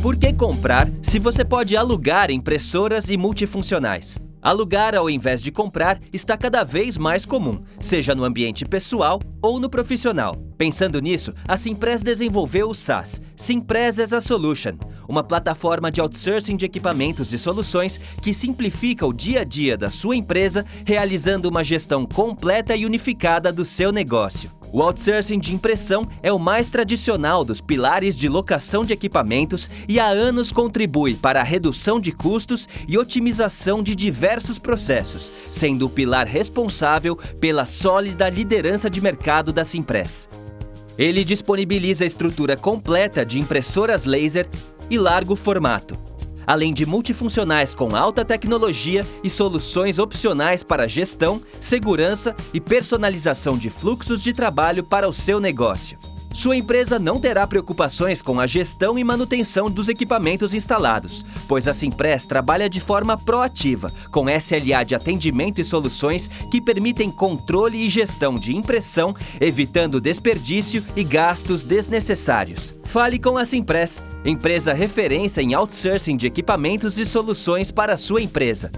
Por que comprar se você pode alugar impressoras e multifuncionais? Alugar ao invés de comprar está cada vez mais comum, seja no ambiente pessoal ou no profissional. Pensando nisso, a Simpress desenvolveu o SaaS, Simpress as a Solution, uma plataforma de outsourcing de equipamentos e soluções que simplifica o dia a dia da sua empresa, realizando uma gestão completa e unificada do seu negócio. O outsourcing de impressão é o mais tradicional dos pilares de locação de equipamentos e há anos contribui para a redução de custos e otimização de diversos processos, sendo o pilar responsável pela sólida liderança de mercado da Simpress. Ele disponibiliza a estrutura completa de impressoras laser e largo formato, além de multifuncionais com alta tecnologia e soluções opcionais para gestão, segurança e personalização de fluxos de trabalho para o seu negócio. Sua empresa não terá preocupações com a gestão e manutenção dos equipamentos instalados, pois a Simpress trabalha de forma proativa, com SLA de atendimento e soluções que permitem controle e gestão de impressão, evitando desperdício e gastos desnecessários. Fale com a Simpress, empresa referência em outsourcing de equipamentos e soluções para a sua empresa.